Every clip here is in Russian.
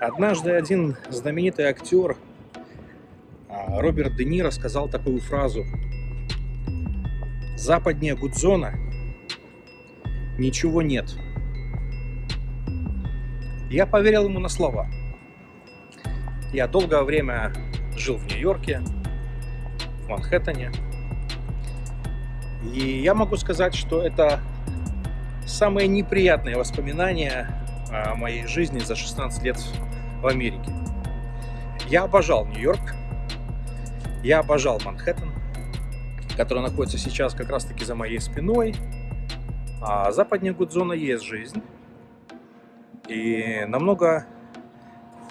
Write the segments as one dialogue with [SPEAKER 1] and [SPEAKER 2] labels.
[SPEAKER 1] Однажды один знаменитый актер а, Роберт Де Ниро сказал такую фразу. Западнее Гудзона ничего нет. Я поверил ему на слова. Я долгое время жил в Нью-Йорке, в Манхэттене. И я могу сказать, что это самые неприятные воспоминания моей жизни за 16 лет в Америке. Я обожал Нью-Йорк, я обожал Манхэттен, который находится сейчас как раз-таки за моей спиной. А западнее Гудзона есть жизнь. И намного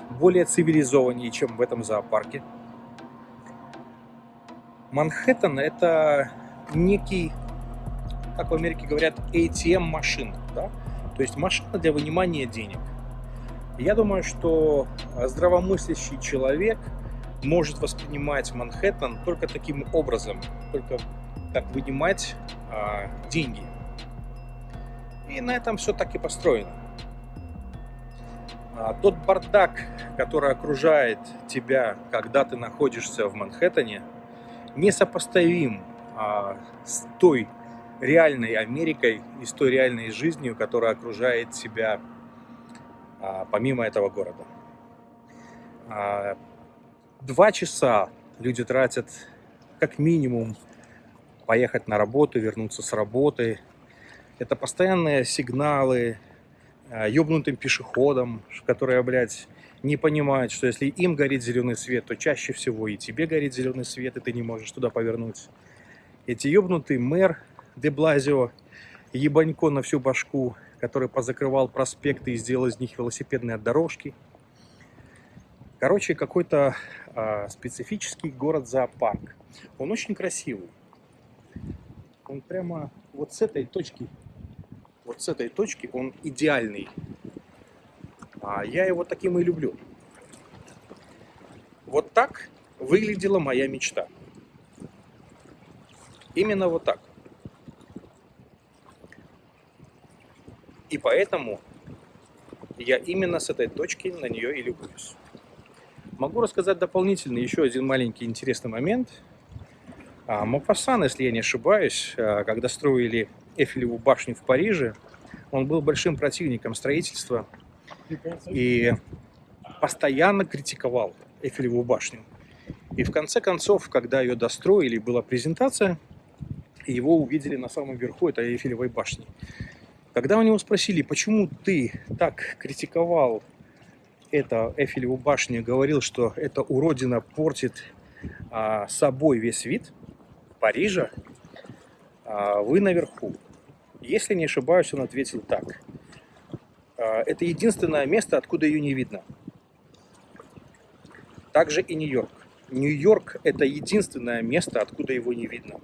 [SPEAKER 1] более цивилизованнее, чем в этом зоопарке. Манхэттен – это некий, как в Америке говорят, ATM-машина. Да? То есть машина для вынимания денег. Я думаю, что здравомыслящий человек может воспринимать Манхэттен только таким образом, только как вынимать а, деньги. И на этом все так и построено. А, тот бардак, который окружает тебя, когда ты находишься в Манхэттене, несопоставим а, с той реальной Америкой и с той реальной жизнью, которая окружает тебя помимо этого города. А, два часа люди тратят как минимум поехать на работу, вернуться с работы. Это постоянные сигналы а, ёбнутым пешеходам, которые, блядь, не понимают, что если им горит зеленый свет, то чаще всего и тебе горит зеленый свет, и ты не можешь туда повернуть. Эти ёбнутый мэр де Блазио, ебанько на всю башку, который позакрывал проспекты и сделал из них велосипедные дорожки. Короче, какой-то э, специфический город-зоопарк. Он очень красивый. Он прямо вот с этой точки, вот с этой точки он идеальный. А я его таким и люблю. Вот так выглядела моя мечта. Именно вот так. И поэтому я именно с этой точки на нее и любуюсь. Могу рассказать дополнительно еще один маленький интересный момент. А, Мопассан, если я не ошибаюсь, а, когда строили Эфелеву башню в Париже, он был большим противником строительства и постоянно критиковал Эфелеву башню. И в конце концов, когда ее достроили, была презентация, его увидели на самом верху этой Эйфелевой башни. Когда у него спросили, почему ты так критиковал это Эйфелеву башню, говорил, что эта уродина портит а, собой весь вид Парижа, а, вы наверху. Если не ошибаюсь, он ответил так. А, это единственное место, откуда ее не видно. Также и Нью-Йорк. Нью-Йорк – это единственное место, откуда его не видно.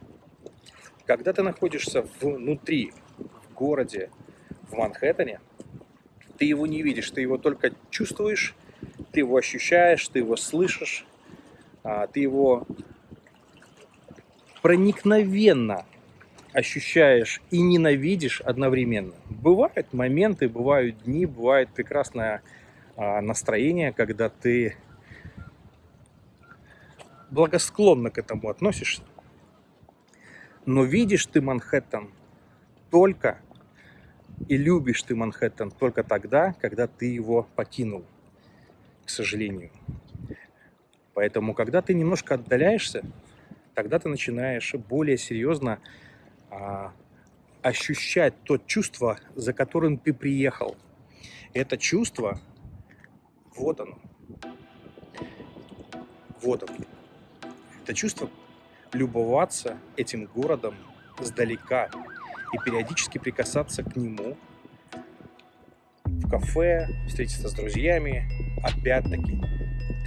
[SPEAKER 1] Когда ты находишься внутри, в городе, в Манхэттене, ты его не видишь, ты его только чувствуешь, ты его ощущаешь, ты его слышишь, а, ты его проникновенно ощущаешь и ненавидишь одновременно. Бывают моменты, бывают дни, бывает прекрасное а, настроение, когда ты благосклонно к этому относишься. Но видишь ты Манхэттен только и любишь ты Манхэттен только тогда, когда ты его покинул, к сожалению. Поэтому, когда ты немножко отдаляешься, тогда ты начинаешь более серьезно а, ощущать то чувство, за которым ты приехал. Это чувство, вот оно. Вот оно. Это чувство любоваться этим городом сдалека и периодически прикасаться к нему в кафе, встретиться с друзьями, опять-таки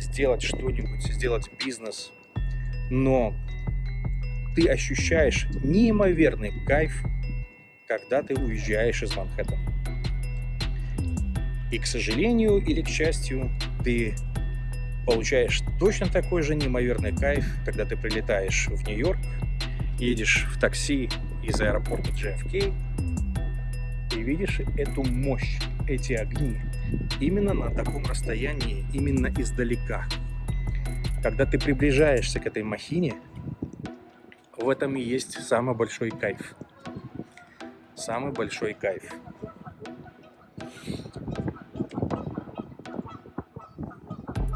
[SPEAKER 1] сделать что-нибудь, сделать бизнес. Но ты ощущаешь неимоверный кайф, когда ты уезжаешь из Манхэттена. И, к сожалению или к счастью, ты получаешь точно такой же неимоверный кайф, когда ты прилетаешь в Нью-Йорк, едешь в такси из аэропорта JFK и видишь эту мощь, эти огни, именно на таком расстоянии, именно издалека. Когда ты приближаешься к этой махине, в этом и есть самый большой кайф. Самый большой кайф.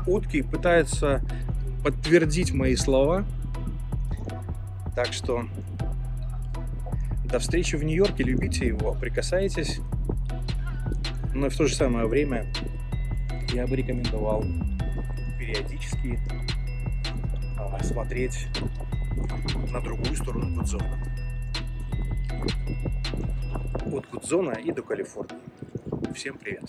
[SPEAKER 1] Утки пытаются подтвердить мои слова. Так что до встречи в Нью-Йорке, любите его, прикасайтесь. Но в то же самое время я бы рекомендовал периодически а, смотреть на другую сторону Гудзона. От Гудзона и до Калифорнии. Всем привет!